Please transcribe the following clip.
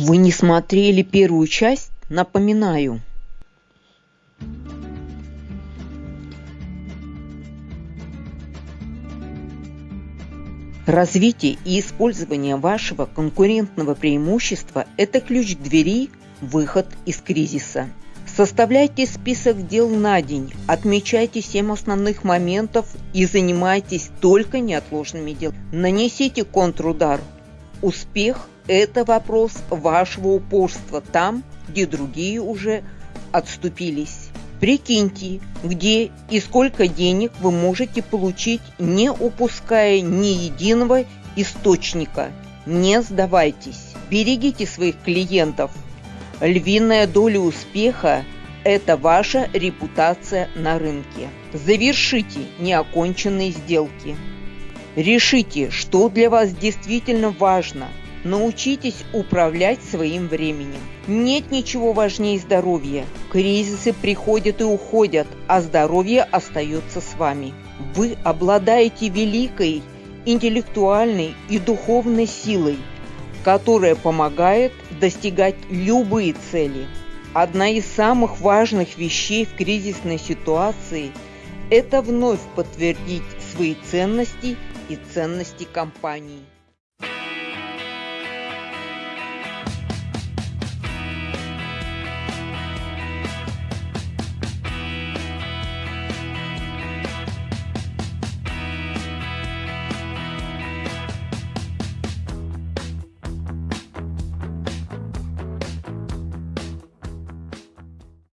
Вы не смотрели первую часть? Напоминаю. Развитие и использование вашего конкурентного преимущества – это ключ к двери выход из кризиса. Составляйте список дел на день, отмечайте 7 основных моментов и занимайтесь только неотложными делами. Нанесите контрудар. Успех – это вопрос вашего упорства там, где другие уже отступились. Прикиньте, где и сколько денег вы можете получить, не упуская ни единого источника. Не сдавайтесь. Берегите своих клиентов. Львиная доля успеха – это ваша репутация на рынке. Завершите неоконченные сделки. Решите, что для вас действительно важно – Научитесь управлять своим временем. Нет ничего важнее здоровья. Кризисы приходят и уходят, а здоровье остается с вами. Вы обладаете великой интеллектуальной и духовной силой, которая помогает достигать любые цели. Одна из самых важных вещей в кризисной ситуации – это вновь подтвердить свои ценности и ценности компании.